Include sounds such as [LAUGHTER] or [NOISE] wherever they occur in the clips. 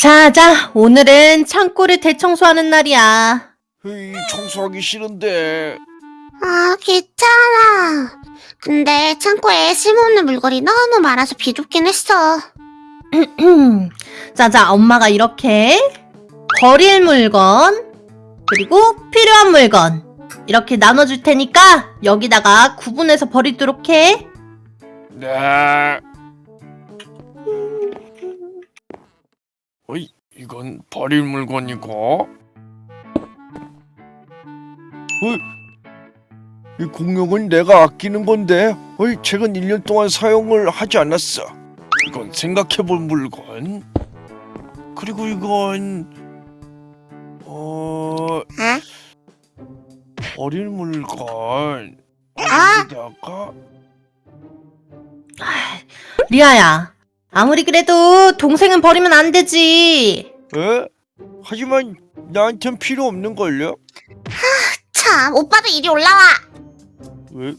자, 자, 오늘은 창고를 대청소하는 날이야. 에이, 청소하기 싫은데. 아, 괜찮아. 근데 창고에 쓸모없는 물건이 너무 많아서 비좁긴 했어. [CLEARS THROAT] 자, 자, 엄마가 이렇게 버릴 물건, 그리고 필요한 물건, 이렇게 나눠줄 테니까 여기다가 구분해서 버리도록 해. 네. 어이, 이건 버릴 물건이고. 어이, 이 공룡은 내가 아끼는 건데, 어이, 최근 1년 동안 사용을 하지 않았어. 이건 생각해볼 물건. 그리고 이건 어 아? 버릴 물건. 아! 여기다가 리아야, 아무리 그래도 동생은 버리면 안 되지. 에? 하지만 나한텐 필요 없는 걸요? 참, 오빠도 이리 올라와. 왜?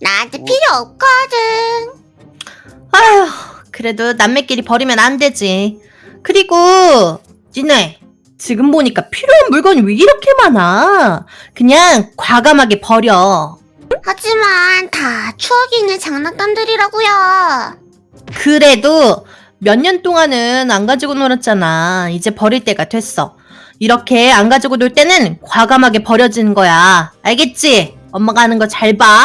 나한테 어? 필요 없거든. 아휴, 그래도 남매끼리 버리면 안 되지. 그리고, 니네, 지금 보니까 필요한 물건이 왜 이렇게 많아? 그냥 과감하게 버려. 하지만 다 추억이 있는 장난감들이라고요. 그래도 몇 년 동안은 안 가지고 놀았잖아. 이제 버릴 때가 됐어. 이렇게 안 가지고 놀 때는 과감하게 버려지는 거야. 알겠지? 엄마가 하는 거 잘 봐.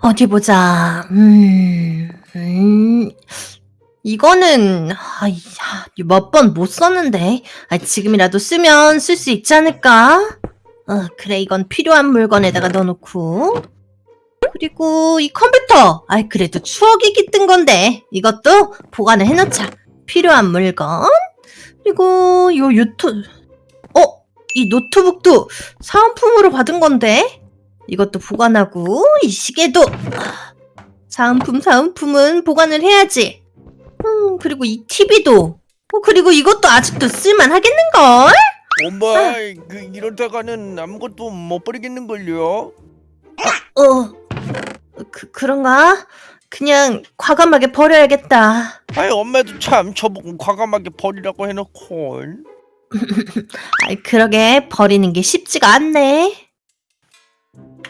어디 보자. 음, 음, 이거는 몇번 못 썼는데 아, 지금이라도 쓰면 쓸 수 있지 않을까? 어, 그래 이건 필요한 물건에다가 넣어놓고 그리고 이 컴퓨터. 아이, 그래도 추억이 깃든 건데. 이것도 보관을 해놓자. 필요한 물건. 그리고 요 유튜, 어? 이 노트북도 사은품으로 받은 건데. 이것도 보관하고, 이 시계도. 아, 사은품, 사은품은 보관을 해야지. 음, 그리고 이 TV도. 어, 그리고 이것도 아직도 쓸만하겠는걸? 엄마, 그 이러다가는 아무것도 못 버리겠는 걸요. 어, 그, 그런가? 그냥 과감하게 버려야겠다. 아이 엄마도 참 저보고 과감하게 버리라고 해놓고. [LAUGHS] 아이, 그러게 버리는 게 쉽지가 않네.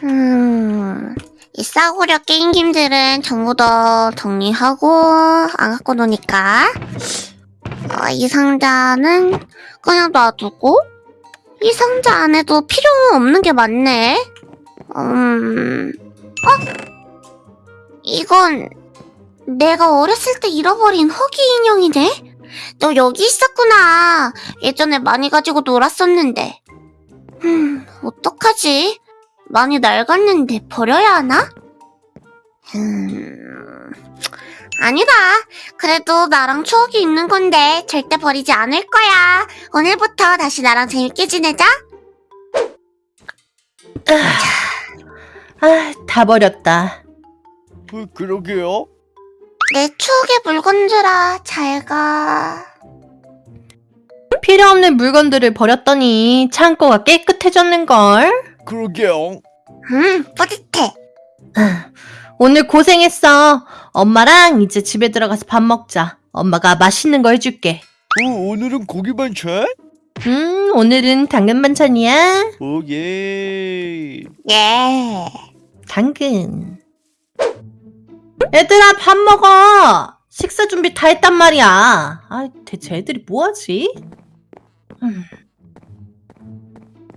음, 이 싸구려 게임기들은 전부 다 정리하고 안 갖고 노니까 어, 이 상자는 그냥 놔두고 이 상자 안에도 필요 없는 게 많네. 음, 어? 이건 내가 어렸을 때 잃어버린 허기 인형이네? 너 여기 있었구나. 예전에 많이 가지고 놀았었는데. 음, 어떡하지? 많이 낡았는데 버려야 하나? 음... 아니다. 그래도 나랑 추억이 있는 건데 절대 버리지 않을 거야. 오늘부터 다시 나랑 재밌게 지내자. 아, 다 버렸다. 어, 그러게요. 내 추억의 물건들아, 잘 가. 필요 없는 물건들을 버렸더니 창고가 깨끗해졌는걸. 그러게요. 음, 뿌듯해. 오늘 고생했어. 엄마랑 이제 집에 들어가서 밥 먹자. 엄마가 맛있는 거 해줄게. 어, 오늘은 고기 반찬? 음, 오늘은 당근 반찬이야. 오 예. 예. 당근. 얘들아, 밥 먹어. 식사 준비 다 했단 말이야. 아, 대체 애들이 뭐하지? 음.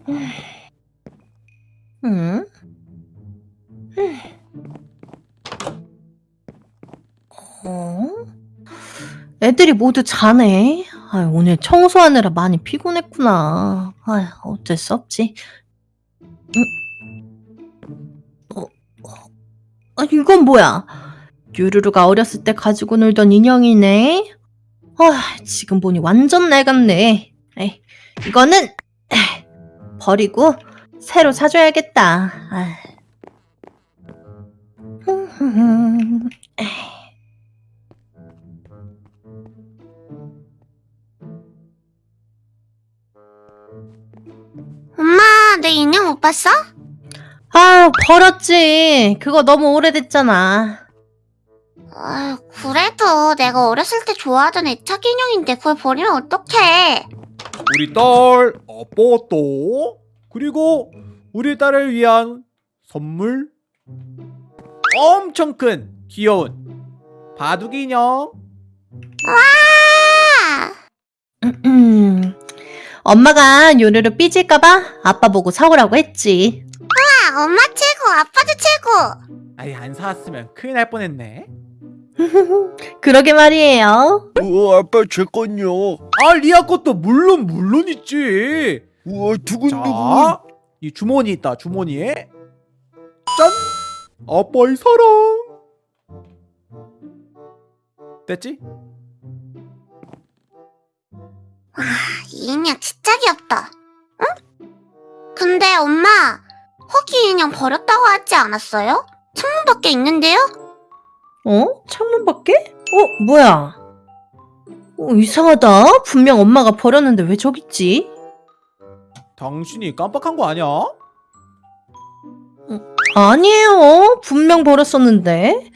음. 음. 어? 애들이 모두 자네. 아, 오늘 청소하느라 많이 피곤했구나. 아, 어쩔 수 없지. 음. 아, 이건 뭐야? 유루루가 어렸을 때 가지고 놀던 인형이네. 아, 지금 보니 완전 낡았네. 에이, 이거는 에이, 버리고 새로 사줘야겠다. 아. 엄마, 내 인형 못 봤어? 아, 버렸지. 그거 너무 오래됐잖아. 아, 그래도 내가 어렸을 때 좋아하던 애착 인형인데 그걸 버리면 어떡해? 우리 딸 아빠도 그리고 우리 딸을 위한 선물 엄청 큰 귀여운 바둑이 인형 아, 음, [CLEARS THROAT] 엄마가 요루루 삐질까봐 아빠 보고 사오라고 했지. 아, 엄마 최고, 아빠도 최고. 아이 안 사왔으면 큰일 날 뻔했네 [LAUGHS] 그러게 말이에요. 우와 아빠 제 건요. 아 리아 것도 물론 물론 있지 우와 두근두근. 자, 이 주머니 있다 주머니에 짠 아빠의 사랑 됐지? 이 인형 진짜 귀엽다. 응? 근데 엄마, 허기 인형 버렸다고 하지 않았어요? 창문 밖에 있는데요? 어? 창문 밖에? 어, 뭐야? 어, 이상하다. 분명 엄마가 버렸는데 왜 저기 있지? 당신이 깜빡한 거 아니야? 아니에요. 분명 버렸었는데.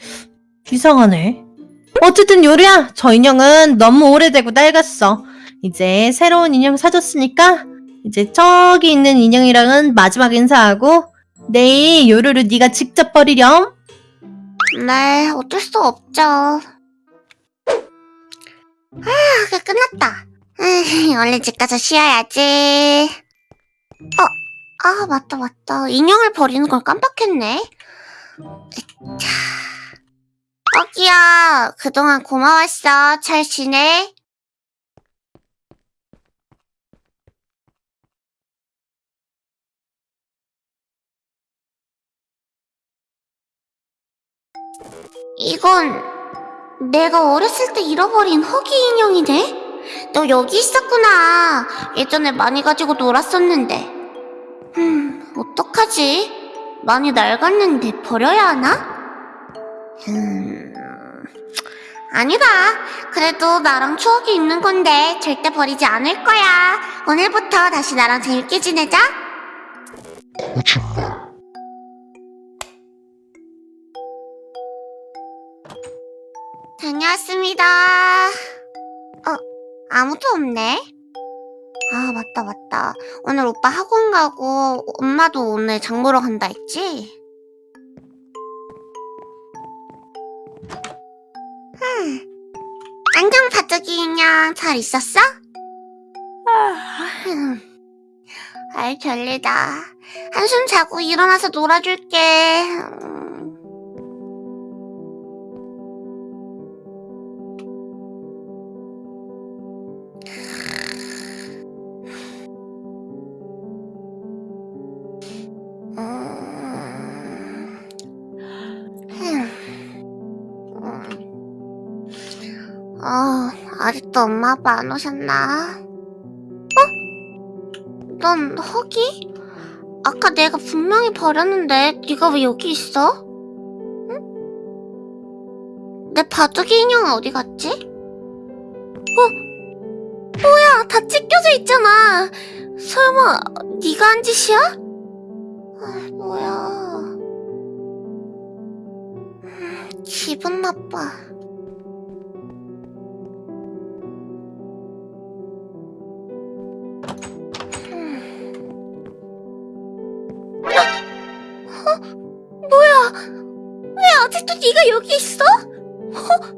이상하네. 어쨌든 요리야, 저 인형은 너무 오래되고 낡았어. 이제 새로운 인형 사줬으니까 이제 저기 있는 인형이랑은 마지막 인사하고 내일 요루루 네가 직접 버리렴. 네, 어쩔 수 없죠. 아, 그 끝났다. 에이, 얼른 집 가서 쉬어야지. 어, 아, 맞다, 맞다. 인형을 버리는 걸 깜빡했네. 자, 어기야, 그동안 고마웠어. 잘 지내? 이건 내가 어렸을 때 잃어버린 허기 인형이네? 너 여기 있었구나. 예전에 많이 가지고 놀았었는데. 음, 어떡하지? 많이 낡았는데 버려야 하나? 음, 아니다. 그래도 나랑 추억이 있는 건데 절대 버리지 않을 거야. 오늘부터 다시 나랑 재밌게 지내자. 다녀왔습니다. 어, 아무도 없네. 아, 맞다, 맞다. 오늘 오빠 학원 가고 엄마도 오늘 장 보러 간다 했지? 흠. 안녕, 바둑이 인형. 잘 있었어? 흠. 아이, 별일다. 한숨 자고 일어나서 놀아줄게. 아, 아직도 엄마 아빠 안 오셨나? 어? 넌 허기? 아까 내가 분명히 버렸는데 네가 왜 여기 있어? 응? 내 바둑이 인형은 어디 갔지? 어? 뭐야, 다 찢겨져 있잖아. 설마 네가 한 짓이야? 아, 뭐야. 음, 기분 나빠. 네가 여기 있어? 어?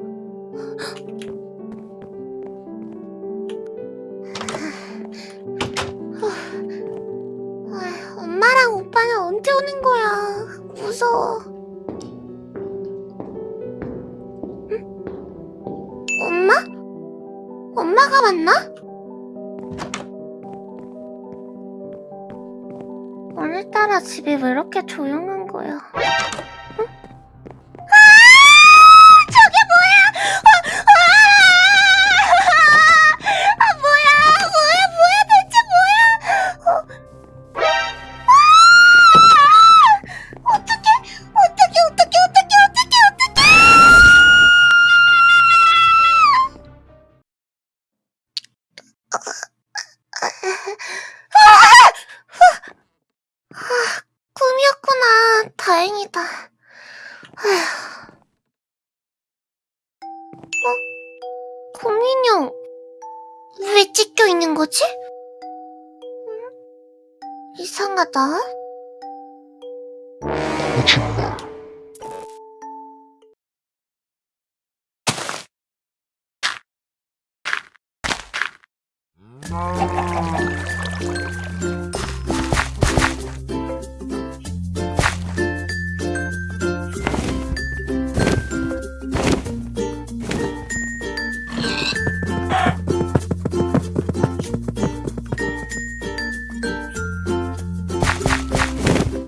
아, 엄마랑 오빠는 언제 오는 거야? 무서워. 응? 엄마? 엄마가 맞나? 오늘따라 집이 왜 이렇게 조용한 거야? 인형 왜 찢겨 있는 거지? 음? 이상하다.